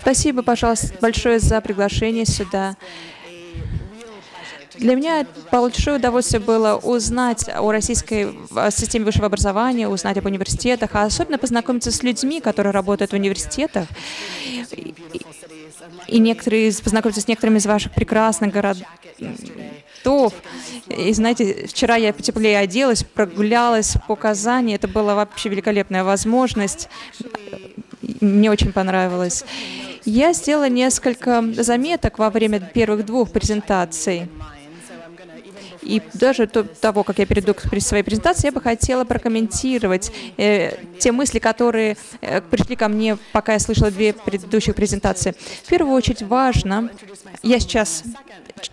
Спасибо, пожалуйста, большое за приглашение сюда. Для меня большое удовольствие было узнать о российской системе высшего образования, узнать об университетах, а особенно познакомиться с людьми, которые работают в университетах. И, и некоторые, познакомиться с некоторыми из ваших прекрасных городов. И знаете, вчера я потеплее оделась, прогулялась по Казани. Это была вообще великолепная возможность. Мне очень понравилось. Я сделала несколько заметок во время первых двух презентаций. И даже до того, как я перейду к своей презентации, я бы хотела прокомментировать э, те мысли, которые э, пришли ко мне, пока я слышала две предыдущих презентации. В первую очередь важно, я сейчас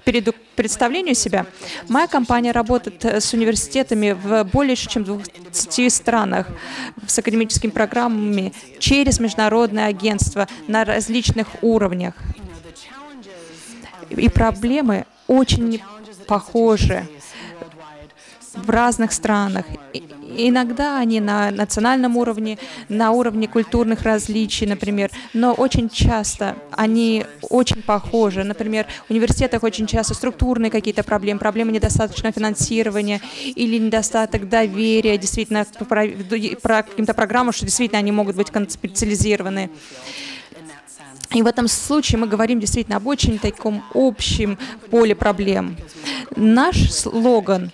перейду к представлению себя. Моя компания работает с университетами в более чем 20 странах с академическими программами через международные агентства на различных уровнях. И проблемы очень похожи в разных странах. иногда они на национальном уровне, на уровне культурных различий, например, но очень часто они очень похожи. Например, в университетах очень часто структурные какие-то проблемы, проблемы недостаточного финансирования или недостаток доверия действительно про каким-то программам, что действительно они могут быть специализированы. И в этом случае мы говорим действительно об очень таком общем поле проблем. Наш слоган,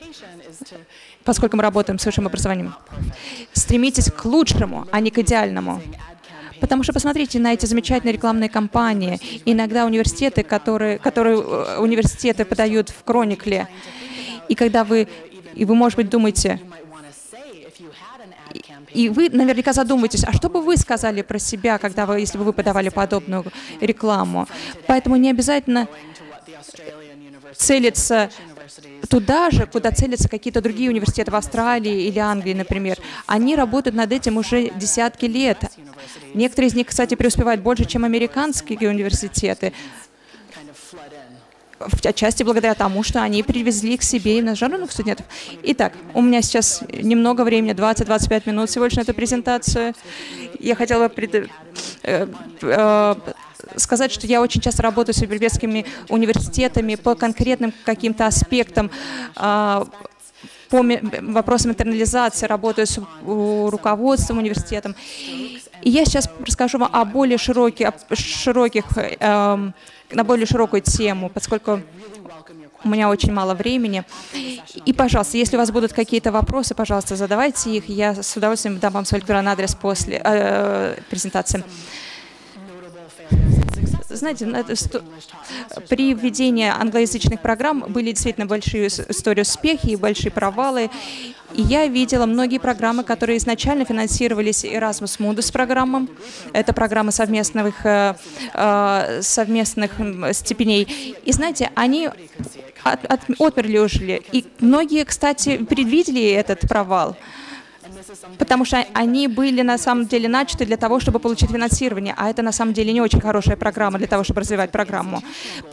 поскольку мы работаем с высшим образованием, стремитесь к лучшему, а не к идеальному. Потому что посмотрите на эти замечательные рекламные кампании. Иногда университеты, которые, которые э, университеты подают в Кроникле, и когда вы, и вы, может быть, думаете, и вы наверняка задумаетесь, а что бы вы сказали про себя, когда вы, если бы вы подавали подобную рекламу? Поэтому не обязательно целиться туда же, куда целятся какие-то другие университеты в Австралии или Англии, например. Они работают над этим уже десятки лет. Некоторые из них, кстати, преуспевают больше, чем американские университеты отчасти благодаря тому, что они привезли к себе иностранных студентов. Итак, у меня сейчас немного времени, 20-25 минут всего лишь на эту презентацию. Я хотела бы пред... э, э, сказать, что я очень часто работаю с европейскими университетами по конкретным каким-то аспектам э, по вопросам интернализации, работаю с руководством университетом. И я сейчас расскажу вам о более широких, о широких э, на более широкую тему, поскольку у меня очень мало времени. И, пожалуйста, если у вас будут какие-то вопросы, пожалуйста, задавайте их. Я с удовольствием дам вам свой электронный адрес после э, презентации. Знаете, при введении англоязычных программ были действительно большие истории успехи и большие провалы. И я видела многие программы, которые изначально финансировались Erasmus Mundus программам. Это программа совместных, э, э, совместных степеней. И знаете, они от, от, отмерли ушли. И многие, кстати, предвидели этот провал потому что они были на самом деле начаты для того, чтобы получить финансирование, а это на самом деле не очень хорошая программа для того, чтобы развивать программу.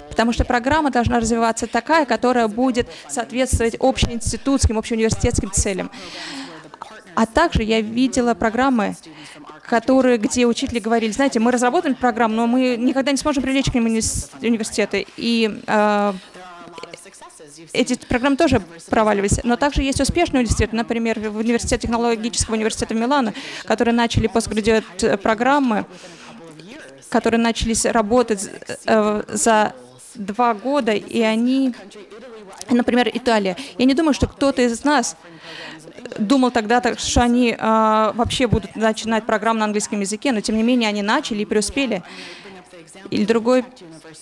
Потому что программа должна развиваться такая, которая будет соответствовать общеинститутским, общеуниверситетским целям. А также я видела программы, которые, где учители говорили, знаете, мы разработаем программу, но мы никогда не сможем привлечь к ним университеты. И э, эти программы тоже проваливались. Но также есть успешные университеты, например, в университете технологического университета Милана, которые начали постградиат программы, которые начались работать э, за два года, и они, например, Италия. Я не думаю, что кто-то из нас думал тогда, что они э, вообще будут начинать программу на английском языке, но тем не менее они начали и преуспели. Или другой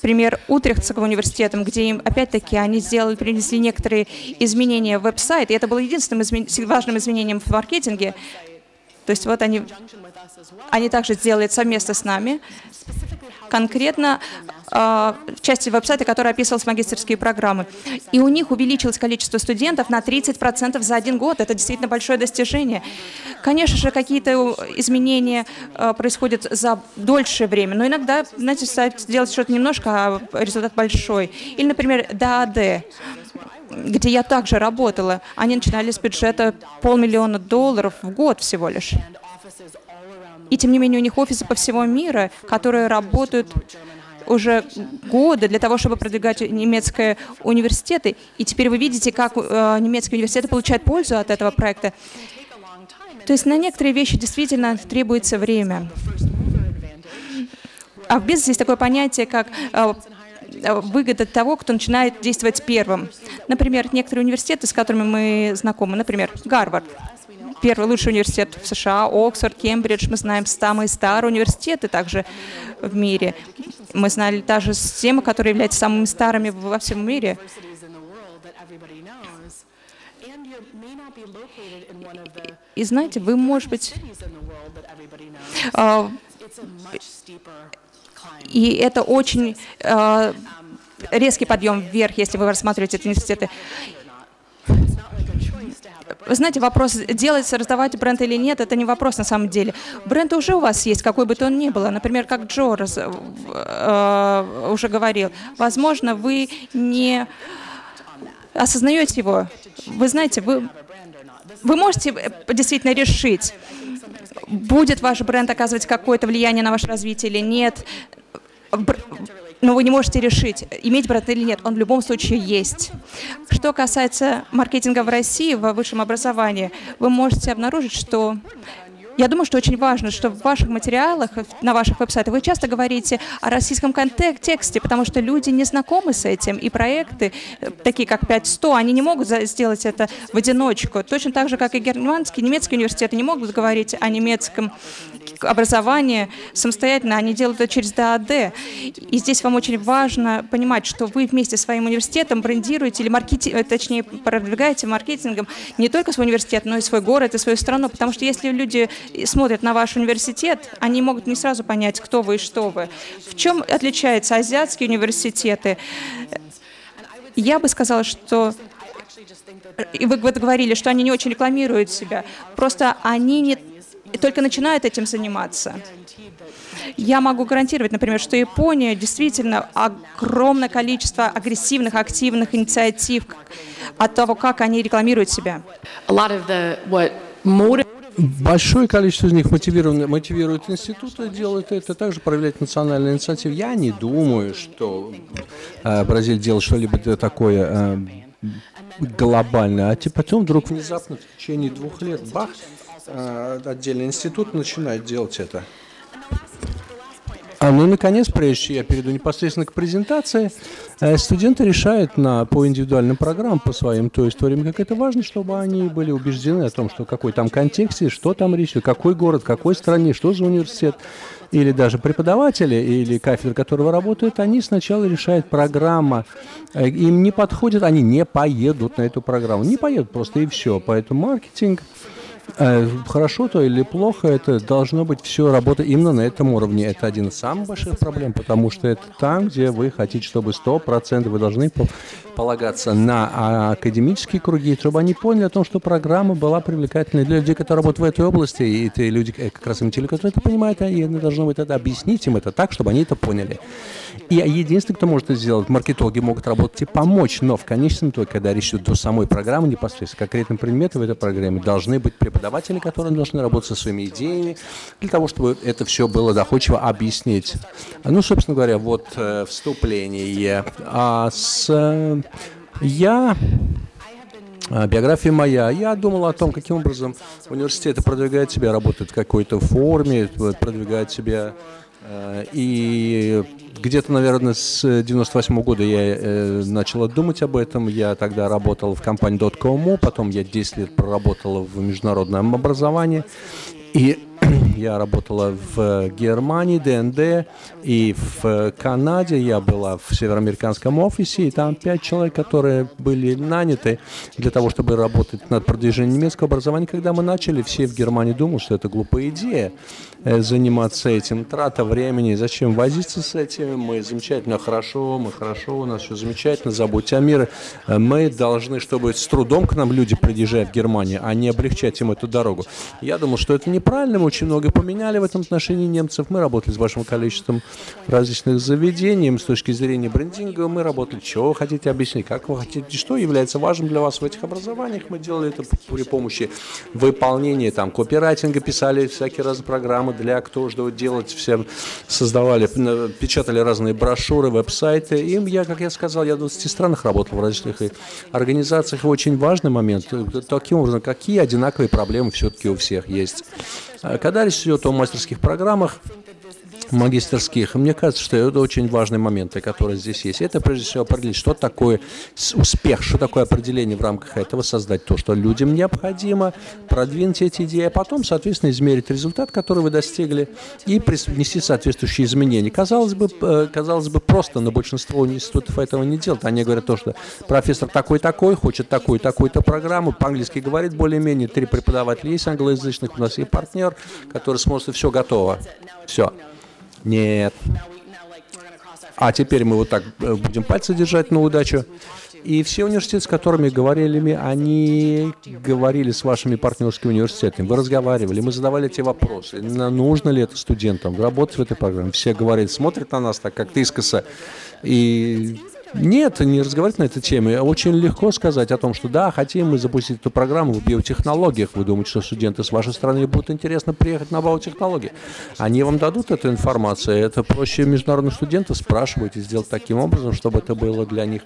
пример Утрехтского университета, где им, опять-таки, они сделали, принесли некоторые изменения в веб-сайт, и это было единственным измен... важным изменением в маркетинге. То есть вот они, они также сделали совместно с нами, конкретно в части веб-сайта, который описывалась магистрские программы. И у них увеличилось количество студентов на 30% за один год. Это действительно большое достижение. Конечно же, какие-то изменения э, происходят за дольшее время, но иногда, знаете, делать что-то немножко, а результат большой. Или, например, ДАД где я также работала, они начинали с бюджета полмиллиона долларов в год всего лишь. И тем не менее у них офисы по всему миру, которые работают уже годы для того, чтобы продвигать немецкие университеты. И теперь вы видите, как э, немецкие университеты получают пользу от этого проекта. То есть на некоторые вещи действительно требуется время. А в бизнесе есть такое понятие, как э, выгода того, кто начинает действовать первым. Например, некоторые университеты, с которыми мы знакомы, например, Гарвард, первый лучший университет в США, Оксфорд, Кембридж, мы знаем самые старые университеты также в мире. Мы знали даже системы, которые являются самыми старыми во всем мире. И знаете, вы, может быть, а, и это очень а, резкий подъем вверх, если вы рассматриваете эти университеты. Знаете, вопрос, делать, раздавать бренд или нет, это не вопрос на самом деле. Бренд уже у вас есть, какой бы то он ни был. Например, как Джо раз, э, уже говорил. Возможно, вы не осознаете его. Вы знаете, вы, вы можете действительно решить, будет ваш бренд оказывать какое-то влияние на ваше развитие или нет но вы не можете решить, иметь бренд или нет. Он в любом случае есть. Что касается маркетинга в России, в высшем образовании, вы можете обнаружить, что я думаю, что очень важно, что в ваших материалах, на ваших веб-сайтах вы часто говорите о российском контексте, потому что люди не знакомы с этим, и проекты, э, такие как 5.100, они не могут сделать это в одиночку. Точно так же, как и германские, немецкие университеты не могут говорить о немецком образовании самостоятельно, они делают это через ДАД. И здесь вам очень важно понимать, что вы вместе с своим университетом брендируете или маркетинг, э, точнее, продвигаете маркетингом не только свой университет, но и свой город и свою страну, потому что если люди смотрят на ваш университет, они могут не сразу понять, кто вы и что вы. В чем отличаются азиатские университеты? Я бы сказала, что и вы говорили, что они не очень рекламируют себя. Просто они не только начинают этим заниматься. Я могу гарантировать, например, что Япония действительно огромное количество агрессивных, активных инициатив от того, как они рекламируют себя. Большое количество из них мотивируют институты делают это, также проявлять национальные инициативы. Я не думаю, что э, Бразилия делает что-либо такое э, глобальное, а типа потом вдруг внезапно в течение двух лет, бах, э, отдельный институт начинает делать это. А, ну и, наконец, прежде чем я перейду непосредственно к презентации, э, студенты решают на, по индивидуальным программам, по своим, то есть в то время как это важно, чтобы они были убеждены о том, что какой там контексте, что там речь, какой город, какой стране, что за университет, или даже преподаватели, или кафедры, которого работают, они сначала решают программа, э, им не подходит, они не поедут на эту программу, не поедут просто и все, поэтому маркетинг хорошо то или плохо, это должно быть все работать именно на этом уровне. Это один из самых больших проблем, потому что это там, где вы хотите, чтобы 100% вы должны полагаться на академические круги, чтобы они поняли о том, что программа была привлекательной для людей, которые работают в этой области, и это люди, э, как раз им те, которые это понимают, и должны быть это объяснить им это так, чтобы они это поняли. И единственный, кто может это сделать, маркетологи могут работать и помочь, но в конечном итоге, когда речь идет о самой программе непосредственно, конкретным предметом в этой программе, должны быть преподаватели, которые должны работать со своими идеями, для того, чтобы это все было доходчиво объяснить. Ну, собственно говоря, вот э, вступление. А с... Э, я а, биография моя. Я думал о том, каким образом университеты продвигают себя, работают в какой-то форме, продвигают себя. Э, и где-то, наверное, с 98 -го года я э, начал думать об этом. Я тогда работал в компании .com, потом я 10 лет проработал в международном образовании. И я работала в Германии, ДНД, и в Канаде я была в североамериканском офисе, и там пять человек, которые были наняты для того, чтобы работать над продвижением немецкого образования. Когда мы начали, все в Германии думали, что это глупая идея э, заниматься этим, трата времени, зачем возиться с этим, мы замечательно, хорошо, мы хорошо, у нас все замечательно, забудьте о мире. Э, мы должны, чтобы с трудом к нам люди приезжают в Германию, а не облегчать им эту дорогу. Я думал, что это неправильно, очень много поменяли в этом отношении немцев. Мы работали с большим количеством различных заведений. С точки зрения брендинга мы работали, что вы хотите объяснить, как вы хотите, что является важным для вас в этих образованиях. Мы делали это при помощи выполнения там копирайтинга, писали всякие разные программы для кто что делать, всем создавали, печатали разные брошюры, веб-сайты. И я, как я сказал, я в 20 странах работал в различных организациях. Очень важный момент, таким образом, какие одинаковые проблемы все-таки у всех есть. А когда речь идет о мастерских программах, магистерских. Мне кажется, что это очень важные моменты, которые здесь есть. Это прежде всего определить, что такое успех, что такое определение в рамках этого, создать то, что людям необходимо, продвинуть эти идеи, а потом, соответственно, измерить результат, который вы достигли, и внести соответствующие изменения. Казалось бы, э, казалось бы просто, но большинство институтов этого не делают. Они говорят то, что профессор такой-такой, хочет такую-такую-то программу, по-английски говорит более-менее, три преподавателя есть англоязычных, у нас есть партнер, который сможет, все готово. Все. Нет. А теперь мы вот так э, будем пальцы держать на удачу. И все университеты, с которыми говорили мы, они говорили с вашими партнерскими университетами. Вы разговаривали, мы задавали эти вопросы. Нужно ли это студентам работать в этой программе? Все говорили, смотрят на нас так как-то искоса. И нет, не разговаривать на этой теме. Очень легко сказать о том, что да, хотим мы запустить эту программу в биотехнологиях. Вы думаете, что студенты с вашей страны будут интересно приехать на биотехнологии? Они вам дадут эту информацию. Это проще международных студентов спрашивать и сделать таким образом, чтобы это было для них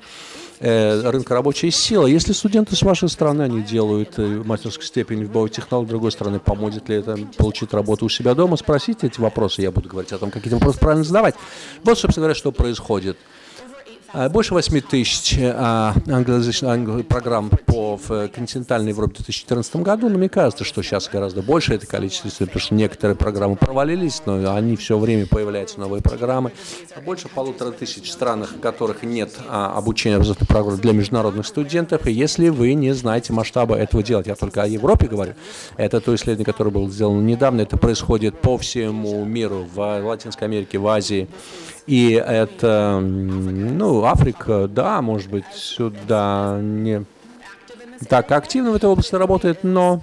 э, рынка рабочей силы. Если студенты с вашей страны, они делают э, мастерскую степень в биотехнологии, другой стороны, поможет ли это получить работу у себя дома, спросите эти вопросы, я буду говорить о том, какие вопросы правильно задавать. Вот, собственно говоря, что происходит. А, больше 8 тысяч а, англоязычных программ по в континентальной Европе в 2014 году, но мне кажется, что сейчас гораздо больше это количество, потому что некоторые программы провалились, но они все время появляются новые программы. Больше полутора тысяч в странах, в которых нет а, обучения образовательных программ для международных студентов, и если вы не знаете масштаба этого делать, я только о Европе говорю, это то исследование, которое было сделано недавно, это происходит по всему миру, в Латинской Америке, в Азии, и это, ну, Африка, да, может быть, сюда не так активно в этой области работает, но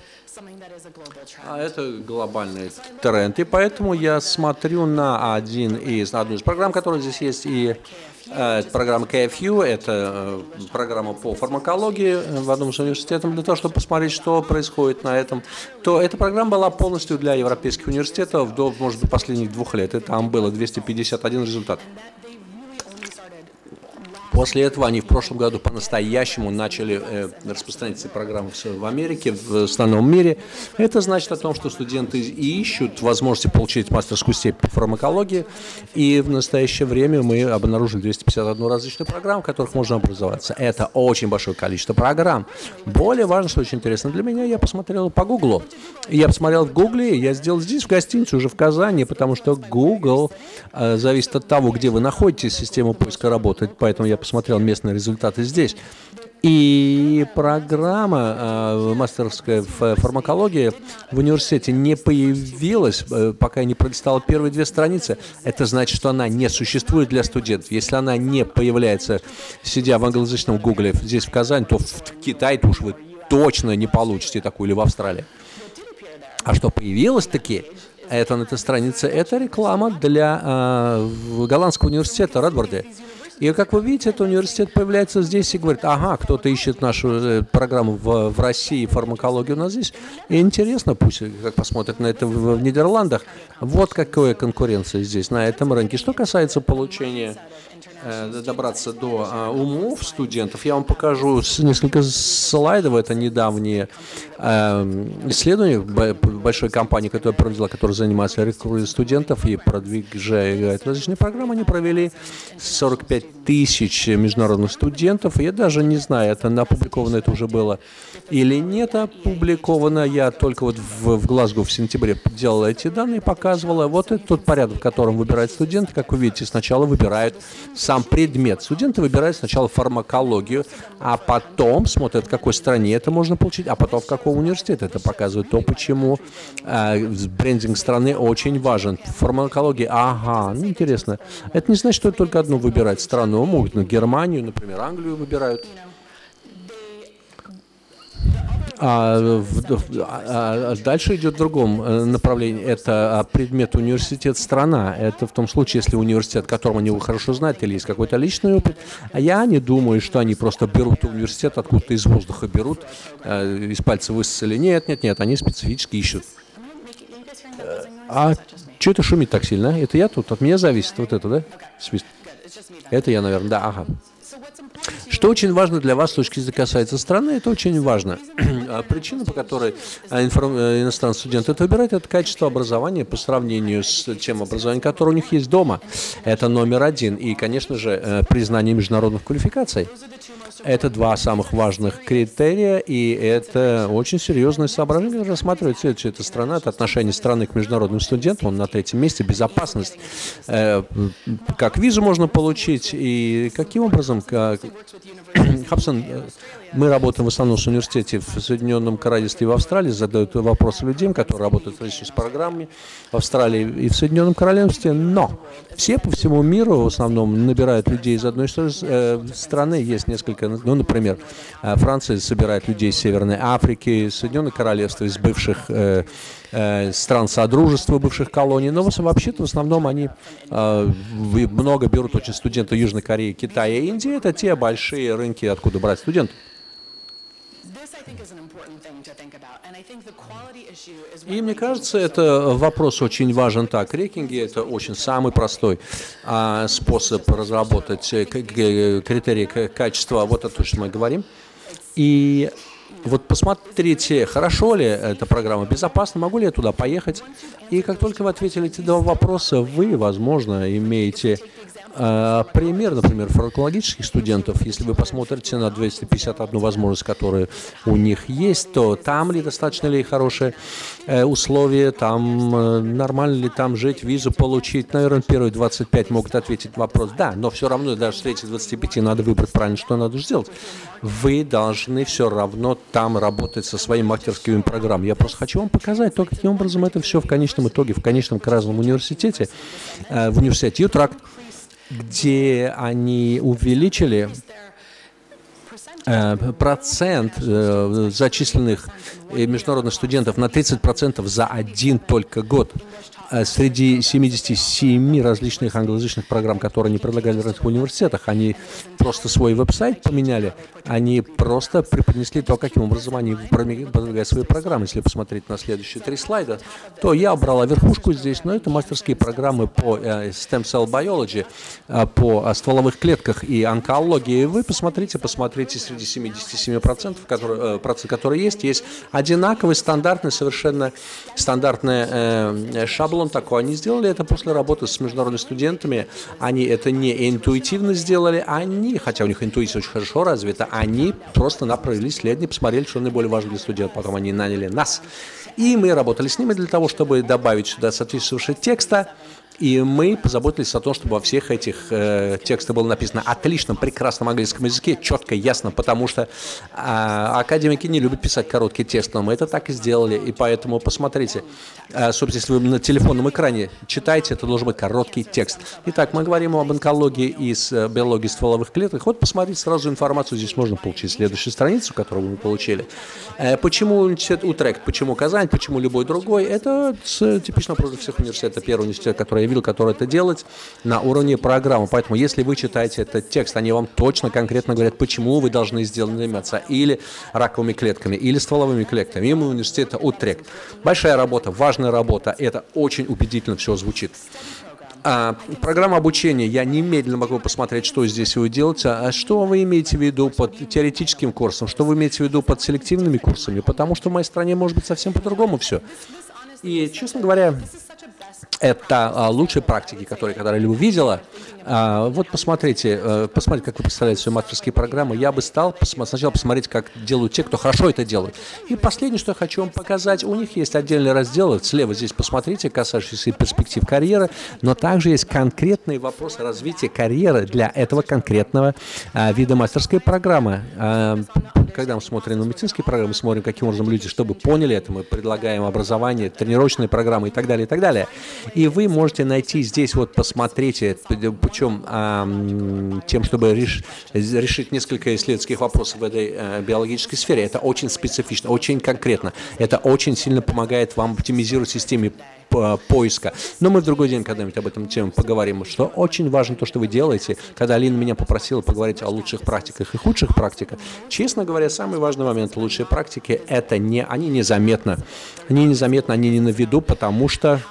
а это глобальный тренд. И поэтому я смотрю на один из, на одну из программ, которая здесь есть, и Э, программа KFU, это э, программа по фармакологии в одном из университетов, для того, чтобы посмотреть, что происходит на этом, то эта программа была полностью для европейских университетов до, может быть, последних двух лет, и там было 251 результат. После этого они в прошлом году по-настоящему начали э, распространять эти программы в Америке, в остальном мире. Это значит о том, что студенты ищут возможности получить мастерскую степень по фармакологии. И в настоящее время мы обнаружили 251 различную программу, в которых можно образоваться. Это очень большое количество программ. Более важно, что очень интересно для меня, я посмотрел по Гуглу. Я посмотрел в Гугле, я сделал здесь, в гостинице, уже в Казани, потому что Google э, зависит от того, где вы находитесь, система поиска работает, поэтому я посмотрел местные результаты здесь. И программа э, мастерская фармакологии в университете не появилась, э, пока не пролистала первые две страницы. Это значит, что она не существует для студентов. Если она не появляется, сидя в англоязычном гугле здесь, в Казани, то в Китае уж вы точно не получите такую или в Австралии. А что появилось-таки, это на этой странице, это реклама для э, голландского университета Редварде. И как вы видите, этот университет появляется здесь и говорит, ага, кто-то ищет нашу э, программу в, в России, фармакологию у нас здесь. И интересно, пусть как посмотрят на это в, в Нидерландах. Вот какая конкуренция здесь на этом рынке. Что касается получения добраться до а, умов студентов, я вам покажу несколько слайдов. Это недавние эм, исследования большой компании, которая проводила, которая занимается рекрутингом студентов и продвигает различные программы. Они провели 45 тысяч международных студентов. Я даже не знаю, это опубликовано это уже было или нет опубликовано. Я только вот в, в Глазго в сентябре делал эти данные, показывала. Вот это тот порядок, в котором выбирают студенты. Как вы видите, сначала выбирают сам предмет. Студенты выбирают сначала фармакологию, а потом смотрят, в какой стране это можно получить, а потом в каком университете. Это показывает то, почему э, брендинг страны очень важен. Фармакология, ага, ну интересно. Это не значит, что только одну выбирать страну. Могут на Германию, например, Англию выбирают. А, а, а дальше идет в другом э, направлении. Это а, предмет университет страна. Это в том случае, если университет, которым они хорошо знают, или есть какой-то личный опыт. А я не думаю, что они просто берут университет, откуда-то из воздуха берут, э, из пальца высосали. Нет, нет, нет, они специфически ищут. А что это шумит так сильно? Это я тут? От меня зависит вот это, да? Свист. Это я, наверное, да, ага. Что очень важно для вас с точки зрения касается страны, это очень важно. А причина, по которой а, э, иностранные студенты это выбирают, это качество образования по сравнению с тем образованием, которое у них есть дома. Это номер один. И, конечно же, э, признание международных квалификаций. Это два самых важных критерия, и это очень серьезное соображение, которое рассматривает следующая эта страна, это отношение страны к международным студентам, он на третьем месте, безопасность, э, как визу можно получить, и каким образом, как... Хабсон, мы работаем в основном с университете в Соединенном Королевстве и в Австралии, задают вопросы людям, которые работают в с программами в Австралии и в Соединенном Королевстве, но все по всему миру в основном набирают людей из одной э, страны, есть несколько, ну, например, э, Франция собирает людей из Северной Африки, Соединенное Королевство из бывших э, стран Содружества, бывших колоний, но вообще-то в основном они много берут очень студенты Южной Кореи, Китая и Индии, это те большие рынки, откуда брать студентов. И мне кажется, это вопрос очень важен так. Рекинги – это очень самый простой а, способ разработать э, критерии качества. Вот это то, что мы говорим. И вот посмотрите, хорошо ли эта программа, безопасна, могу ли я туда поехать. И как только вы ответили эти два вопроса, вы, возможно, имеете пример, например, фармакологических студентов, если вы посмотрите на 251 возможность, которая у них есть, то там ли достаточно ли хорошие э, условия, там э, нормально ли там жить, визу получить. Наверное, первые 25 могут ответить вопрос «да», но все равно даже с этих 25 надо выбрать правильно, что надо сделать. Вы должны все равно там работать со своими мастерскими программами. Я просто хочу вам показать то, каким образом это все в конечном итоге, в конечном Красном университете, э, в университете Ютракт, где они увеличили э, процент э, зачисленных международных студентов на 30% за один только год. Э, среди 77 различных англоязычных программ, которые они предлагали в разных университетах, они просто свой веб-сайт поменяли, они просто преподнесли то, каким образом они продвигают свои программы. Если посмотреть на следующие три слайда, то я убрала верхушку здесь, но это мастерские программы по э, stem cell biology, э, по стволовых клетках и онкологии. Вы посмотрите, посмотрите среди 77%, которые, которые есть, есть одинаковый, стандартный, совершенно стандартный шаблон шаблон такой. Они сделали это после работы с международными студентами. Они это не интуитивно сделали, они, хотя у них интуиция очень хорошо развита, они просто направили исследование, посмотрели, что наиболее важно для студентов. Потом они наняли нас. И мы работали с ними для того, чтобы добавить сюда соответствующего текста, и мы позаботились о том, чтобы во всех этих э, текстах было написано отличном, прекрасном английском языке, четко, ясно, потому что э, академики не любят писать короткий текст, но мы это так и сделали, и поэтому посмотрите, э, собственно, если вы на телефонном экране читаете, это должен быть короткий текст. Итак, мы говорим об онкологии и с, э, биологии стволовых клеток. Вот посмотрите сразу информацию, здесь можно получить следующую страницу, которую мы получили. Э, почему университет Утрект, почему Казань, почему любой другой, это типично вопрос всех университетов. Первый университет, который заявил, который это делать на уровне программы. Поэтому, если вы читаете этот текст, они вам точно, конкретно говорят, почему вы должны сделать заниматься или раковыми клетками, или стволовыми клетками. Им университета Утрект. Большая работа, важная работа. Это очень убедительно все звучит. А, программа обучения, я немедленно могу посмотреть, что здесь вы делаете. А что вы имеете в виду под теоретическим курсом? Что вы имеете в виду под селективными курсами? Потому что в моей стране может быть совсем по-другому все. И, честно говоря, это а, лучшие практики, которые когда-либо видела. А, вот посмотрите, а, посмотрите, как вы представляете свои мастерские программы. Я бы стал сначала посмотреть, как делают те, кто хорошо это делает. И последнее, что я хочу вам показать, у них есть отдельный раздел, слева здесь посмотрите, касающийся перспектив карьеры, но также есть конкретные вопросы развития карьеры для этого конкретного а, вида мастерской программы. Когда мы смотрим на медицинские программы, смотрим, каким образом люди, чтобы поняли это, мы предлагаем образование, тренировочные программы и так далее, и так далее. И вы можете найти здесь, вот посмотрите, путем тем, чтобы реш, решить несколько исследовательских вопросов в этой э, биологической сфере. Это очень специфично, очень конкретно. Это очень сильно помогает вам оптимизировать системе поиска. Но мы в другой день когда-нибудь об этом тему поговорим, что очень важно то, что вы делаете. Когда Алина меня попросила поговорить о лучших практиках и худших практиках, честно говоря, самый важный момент лучшие практики – это не, они незаметно. Они незаметно, они не на виду, потому что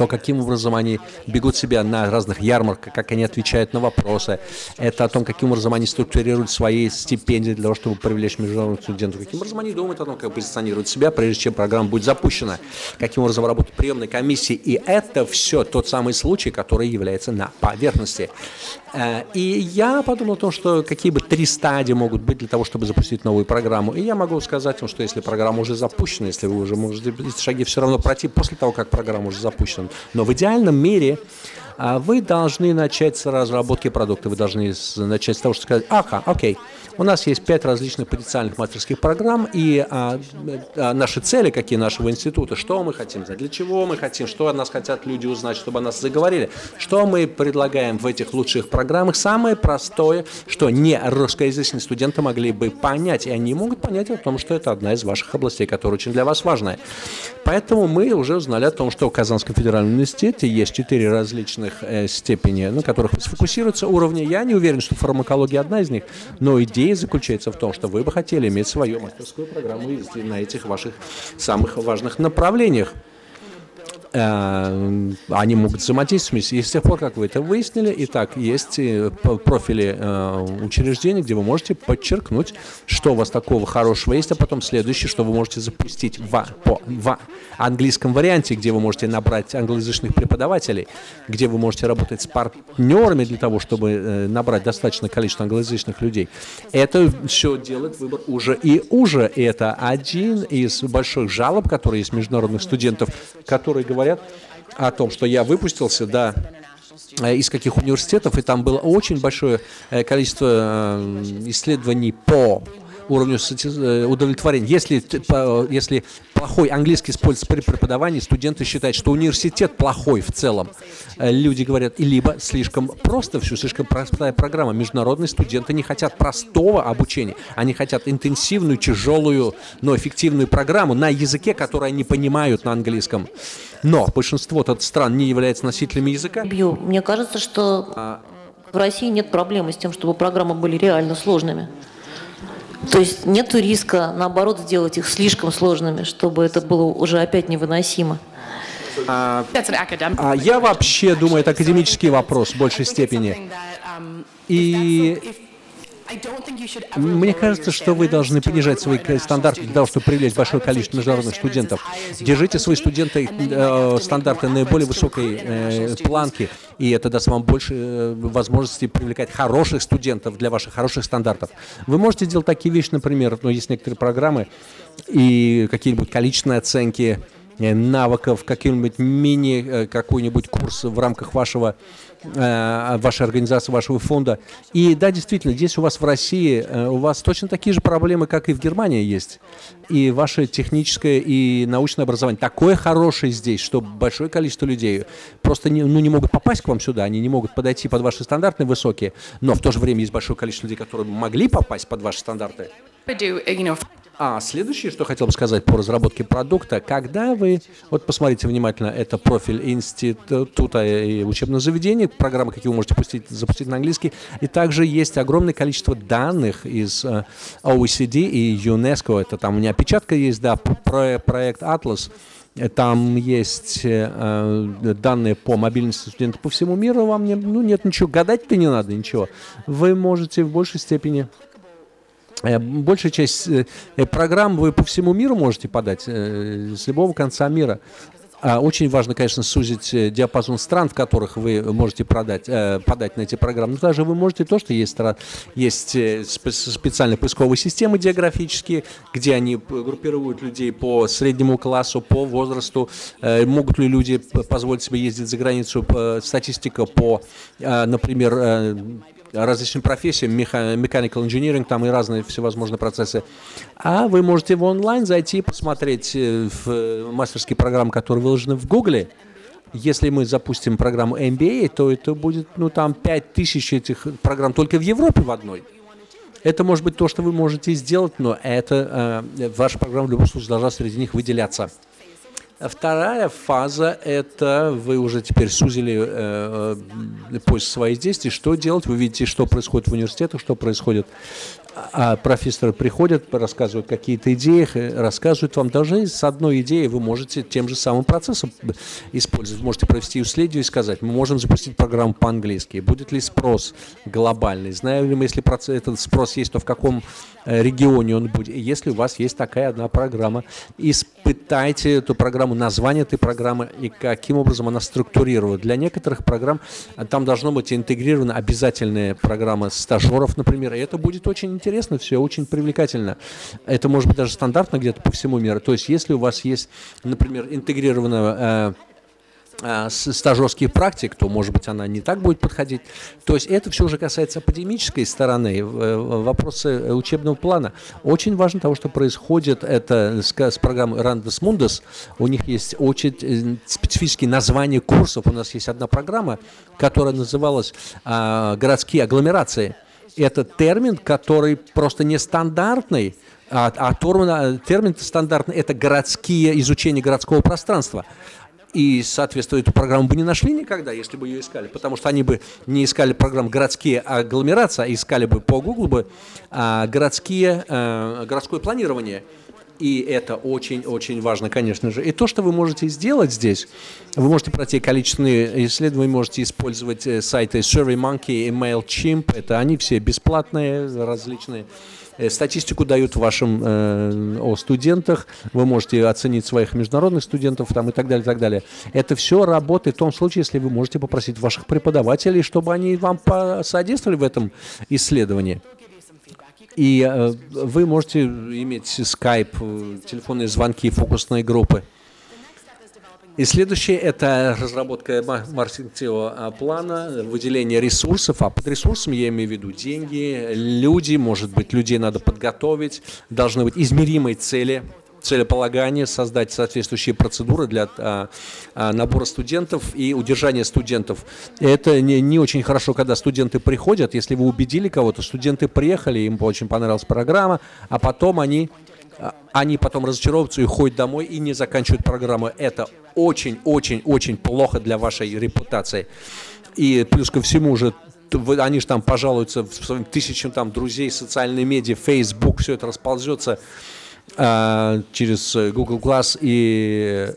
то, каким образом они бегут себя на разных ярмарках, как они отвечают на вопросы. Это о том, каким образом они структурируют свои стипендии для того, чтобы привлечь международных студентов. Каким образом они думают о том, как позиционируют себя, прежде чем программа будет запущена. Каким образом работают приемные комиссии. И это все тот самый случай, который является на поверхности. Э, и я подумал о том, что какие бы три стадии могут быть для того, чтобы запустить новую программу. И я могу сказать вам, что если программа уже запущена, если вы уже можете эти шаги все равно пройти после того, как программа уже запущена. Но в идеальном мире вы должны начать с разработки продукта. Вы должны начать с того, что сказать, ага, окей, у нас есть пять различных потенциальных мастерских программ, и а, а, наши цели, какие нашего института, что мы хотим знать, для чего мы хотим, что от нас хотят люди узнать, чтобы о нас заговорили, что мы предлагаем в этих лучших программах. Самое простое, что не русскоязычные студенты могли бы понять, и они могут понять о том, что это одна из ваших областей, которая очень для вас важная. Поэтому мы уже узнали о том, что в Казанском федеральном университете есть четыре различных э, степени, на которых сфокусируются уровни. Я не уверен, что фармакология одна из них, но идея заключается в том, что вы бы хотели иметь свою мастерскую программу на этих ваших самых важных направлениях. Э, они могут взаимодействовать. И с тех пор, как вы это выяснили, и так есть э, профили э, учреждений, где вы можете подчеркнуть, что у вас такого хорошего есть, а потом следующее, что вы можете запустить в, по, в английском варианте, где вы можете набрать англоязычных преподавателей, где вы можете работать с партнерами для того, чтобы набрать достаточное количество англоязычных людей. Это все делает выбор уже и уже. И это один из больших жалоб, которые есть международных студентов, которые говорят, говорят о том, что я выпустился, да, э, из каких университетов, и там было очень большое э, количество э, исследований по уровню удовлетворения. Если, если плохой английский используется при преподавании, студенты считают, что университет плохой в целом. Люди говорят, либо слишком просто все, слишком простая программа. Международные студенты не хотят простого обучения, они хотят интенсивную, тяжелую, но эффективную программу на языке, который они понимают на английском. Но большинство стран не являются носителями языка. Бью. Мне кажется, что а. в России нет проблемы с тем, чтобы программы были реально сложными. То есть нет риска, наоборот, сделать их слишком сложными, чтобы это было уже опять невыносимо. А, а я вообще думаю, это академический вопрос в большей степени. И мне кажется, что вы должны понижать свои стандарты для того, чтобы привлечь большое количество международных студентов. Держите свои студенты э, стандарты наиболее высокой э, планки, и это даст вам больше э, возможностей привлекать хороших студентов для ваших хороших стандартов. Вы можете сделать такие вещи, например, ну, есть некоторые программы и какие-нибудь количественные оценки навыков, какой-нибудь мини, э, какой-нибудь курс в рамках вашего Э, вашей организации, вашего фонда. И да, действительно, здесь у вас в России, э, у вас точно такие же проблемы, как и в Германии есть. И ваше техническое и научное образование такое хорошее здесь, что большое количество людей просто не, ну, не могут попасть к вам сюда, они не могут подойти под ваши стандарты высокие, но в то же время есть большое количество людей, которые могли попасть под ваши стандарты. А следующее, что хотел бы сказать по разработке продукта, когда вы, вот посмотрите внимательно, это профиль института и учебного заведения, программы, какие вы можете пустить, запустить на английский, и также есть огромное количество данных из uh, э, OECD и ЮНЕСКО, это там у меня опечатка есть, да, про, проект Atlas, там есть э, данные по мобильности студентов по всему миру, вам не, ну, нет ничего, гадать-то не надо ничего. Вы можете в большей степени Э, большая часть э, программ вы по всему миру можете подать, э, с любого конца мира. А очень важно, конечно, сузить диапазон стран, в которых вы можете продать, подать на эти программы. Но даже вы можете то, что есть, есть специальные поисковые системы географические, где они группируют людей по среднему классу, по возрасту, могут ли люди позволить себе ездить за границу, статистика по, например, различным профессиям, mechanical engineering, там и разные всевозможные процессы. А вы можете в онлайн зайти, посмотреть э, в мастерские программы, которые выложены в Гугле, Если мы запустим программу MBA, то это будет, ну, там, 5000 этих программ только в Европе в одной. Это может быть то, что вы можете сделать, но это э, ваша программа в любом случае должна среди них выделяться. Вторая фаза – это вы уже теперь сузили э, э поиск своих действий. Что делать? Вы видите, что происходит в университетах, что происходит а профессоры приходят, рассказывают какие-то идеи, рассказывают вам. Даже с одной идеей вы можете тем же самым процессом использовать. Можете провести исследование и сказать, мы можем запустить программу по-английски. Будет ли спрос глобальный? Знаем ли мы, если этот спрос есть, то в каком э, регионе он будет? Если у вас есть такая одна программа, испытайте эту программу, название этой программы и каким образом она структурирована. Для некоторых программ а, там должно быть интегрирована обязательная программа стажеров, например, и это будет очень интересно все, очень привлекательно. Это может быть даже стандартно где-то по всему миру. То есть если у вас есть, например, интегрированная э, э, стажерских практик, то, может быть, она не так будет подходить. То есть это все уже касается академической стороны, э, вопросы учебного плана. Очень важно того, что происходит это с, с программой Randus Mundus. У них есть очень специфические названия курсов. У нас есть одна программа, которая называлась «Городские агломерации» это термин, который просто нестандартный, а, а термин, термин стандартный – это городские, изучение городского пространства. И, соответственно, эту программу бы не нашли никогда, если бы ее искали, потому что они бы не искали программу «Городские агломерации», а искали бы по Google бы а, городские, а, городское планирование – и это очень-очень важно, конечно же. И то, что вы можете сделать здесь, вы можете пройти количественные исследования, вы можете использовать э, сайты SurveyMonkey и MailChimp. Это они все бесплатные, различные. Э, статистику дают вашим э, о студентах, вы можете оценить своих международных студентов там, и так далее, и так далее. Это все работает в том случае, если вы можете попросить ваших преподавателей, чтобы они вам посодействовали в этом исследовании. И э, вы можете иметь скайп, э, телефонные звонки, фокусные группы. И следующее – это разработка маркетингового плана, выделение ресурсов. А под ресурсами я имею в виду деньги, люди, может быть, людей надо подготовить, должны быть измеримые цели – целеполагание, создать соответствующие процедуры для а, а, набора студентов и удержания студентов. Это не, не очень хорошо, когда студенты приходят, если вы убедили кого-то, студенты приехали, им очень понравилась программа, а потом они, а, они потом разочаровываются и ходят домой и не заканчивают программу. Это очень-очень-очень плохо для вашей репутации. И плюс ко всему уже они же там пожалуются своим тысячам там друзей, социальные медиа, Facebook, все это расползется через Google Glass, и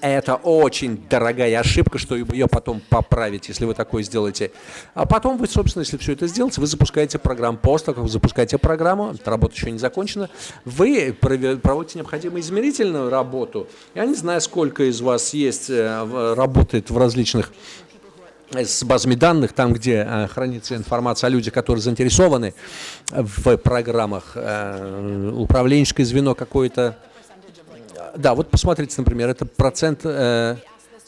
это очень дорогая ошибка, что ее потом поправить, если вы такое сделаете. А потом вы, собственно, если все это сделаете, вы запускаете программу. После того, как вы запускаете программу, работа еще не закончена, вы проводите необходимую измерительную работу. Я не знаю, сколько из вас есть, э, работает в различных с базами данных, там, где э, хранится информация о людях, которые заинтересованы в программах, э, управленческое звено какое-то. Да, вот посмотрите, например, это процент э,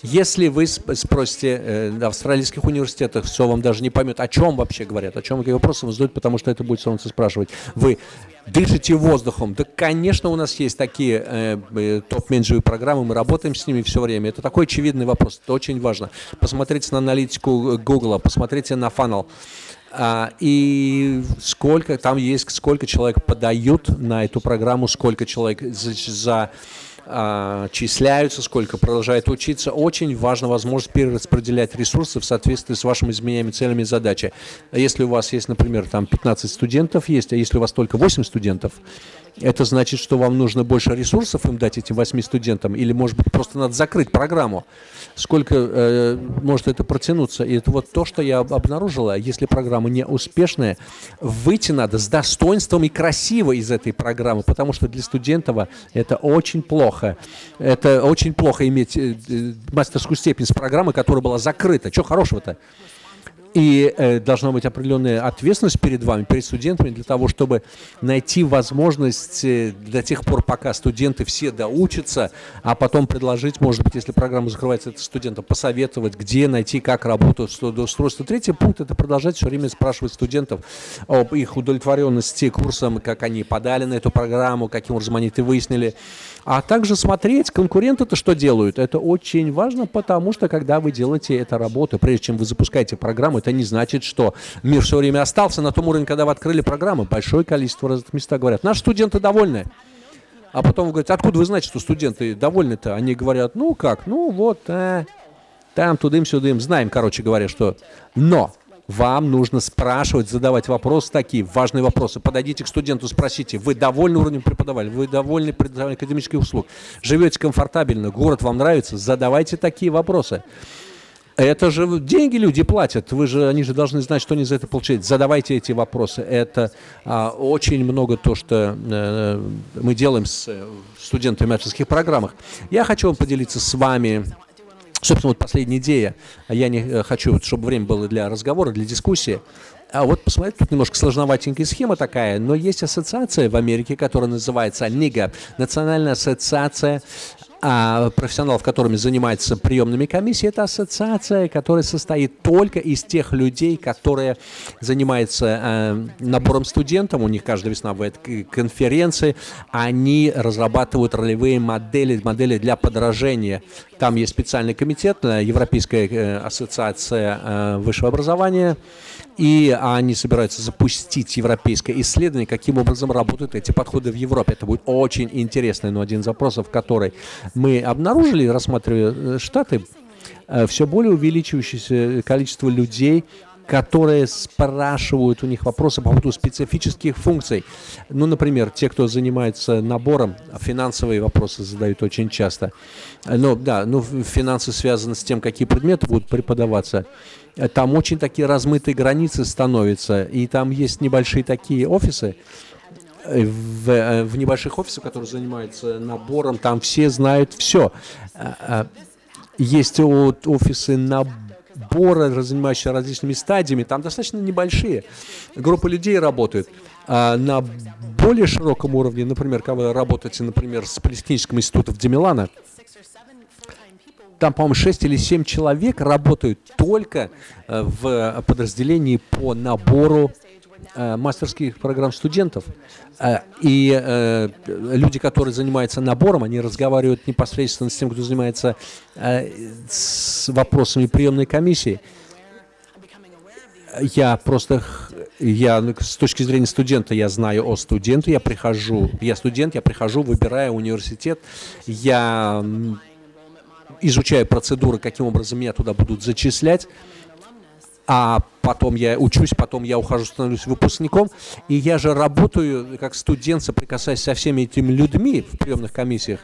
если вы спросите э, австралийских университетах, все вам даже не поймет, о чем вообще говорят, о чем какие вопросы вам задают, потому что это будет солнце спрашивать. Вы дышите воздухом. Да, конечно, у нас есть такие э, э, топ-менеджеры программы, мы работаем с ними все время. Это такой очевидный вопрос, это очень важно. Посмотрите на аналитику Google, посмотрите на фанал. А, и сколько там есть, сколько человек подают на эту программу, сколько человек за, за а, числяются, сколько продолжают учиться. Очень важна возможность перераспределять ресурсы в соответствии с вашими изменениями, целями задачи. Если у вас есть, например, там 15 студентов есть, а если у вас только 8 студентов, это значит, что вам нужно больше ресурсов им дать этим 8 студентам, или, может быть, просто надо закрыть программу. Сколько э, может это протянуться? И это вот то, что я обнаружила. Если программа не успешная, выйти надо с достоинством и красиво из этой программы, потому что для студентов это очень плохо. Это очень плохо иметь э, э мастерскую степень с программы, которая была закрыта. Что хорошего-то? И э, должна быть определенная ответственность перед вами, перед студентами, для того, чтобы найти возможность э, до тех пор, пока студенты все доучатся, а потом предложить, может быть, если программа закрывается, это студентам посоветовать, где найти, как работать с устройством. Третий пункт – это продолжать все время спрашивать студентов об их удовлетворенности курсом, как они подали на эту программу, каким образом они это выяснили. А также смотреть, конкуренты-то что делают. Это очень важно, потому что когда вы делаете эту работу, прежде чем вы запускаете программу, это не значит, что мир все время остался на том уровне, когда вы открыли программу. Большое количество разных местах говорят, наши студенты довольны. А потом вы говорите, откуда вы знаете, что студенты довольны-то? Они говорят, ну как, ну вот, э, там тудым-сюдым, знаем, короче говоря, что... Но вам нужно спрашивать, задавать вопросы такие, важные вопросы. Подойдите к студенту, спросите, вы довольны уровнем преподавания, вы довольны предоставлением академических услуг, живете комфортабельно, город вам нравится, задавайте такие вопросы. Это же деньги люди платят, вы же, они же должны знать, что они за это получают. Задавайте эти вопросы. Это а, очень много то, что а, мы делаем с э, студентами в программах. Я хочу вам поделиться с вами Собственно, вот последняя идея. Я не э, хочу, чтобы время было для разговора, для дискуссии. А вот посмотрите, тут немножко сложноватенькая схема такая, но есть ассоциация в Америке, которая называется НИГА, Национальная ассоциация а профессионалов, которыми занимается приемными комиссии, это ассоциация, которая состоит только из тех людей, которые занимаются э, набором студентов, у них каждая весна бывает конференции, они разрабатывают ролевые модели, модели для подражения. Там есть специальный комитет, э, Европейская э, ассоциация э, высшего образования, и они собираются запустить европейское исследование, каким образом работают эти подходы в Европе. Это будет очень интересно, но один из вопросов, который мы обнаружили, рассматривая э, Штаты, э, все более увеличивающееся количество людей, которые спрашивают у них вопросы по поводу специфических функций. Ну, например, те, кто занимается набором, финансовые вопросы задают очень часто. Ну, да, ну, финансы связаны с тем, какие предметы будут преподаваться там очень такие размытые границы становятся, и там есть небольшие такие офисы, в, э, в небольших офисах, которые занимаются набором, там все знают все. А, есть вот офисы набора, занимающиеся различными стадиями, там достаточно небольшие группы людей работают. А на более широком уровне, например, когда вы работаете, например, с Палестинским институтом в Демилана, там, по-моему, 6 или 7 человек работают только э, в подразделении по набору э, мастерских программ студентов. Э, и люди, которые занимаются набором, они разговаривают непосредственно с тем, кто занимается с вопросами приемной комиссии. Я просто, я с точки зрения студента, я знаю о студенте, я прихожу, я студент, я прихожу, выбираю университет, я изучаю процедуры, каким образом меня туда будут зачислять, а потом я учусь, потом я ухожу, становлюсь выпускником, и я же работаю как студент, соприкасаясь со всеми этими людьми в приемных комиссиях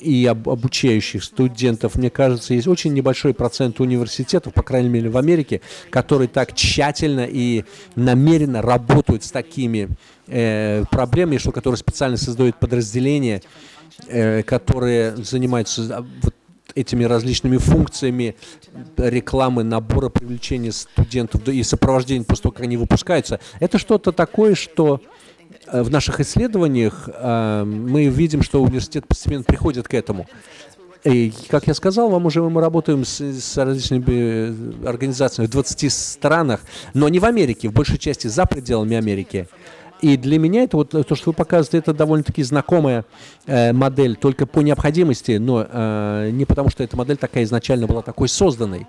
и об, обучающих студентов, мне кажется, есть очень небольшой процент университетов, по крайней мере в Америке, которые так тщательно и намеренно работают с такими э, проблемами, что которые специально создают подразделения, э, которые занимаются а, вот, этими различными функциями рекламы, набора, привлечения студентов и сопровождения после того, как они выпускаются, это что-то такое, что э, в наших исследованиях э, мы видим, что университет постепенно приходит к этому. И, как я сказал вам уже, мы работаем с, с различными организациями в 20 странах, но не в Америке, в большей части за пределами Америки. И для меня это вот то, что вы показываете, это довольно-таки знакомая э, модель, только по необходимости, но э, не потому, что эта модель такая изначально была такой созданной.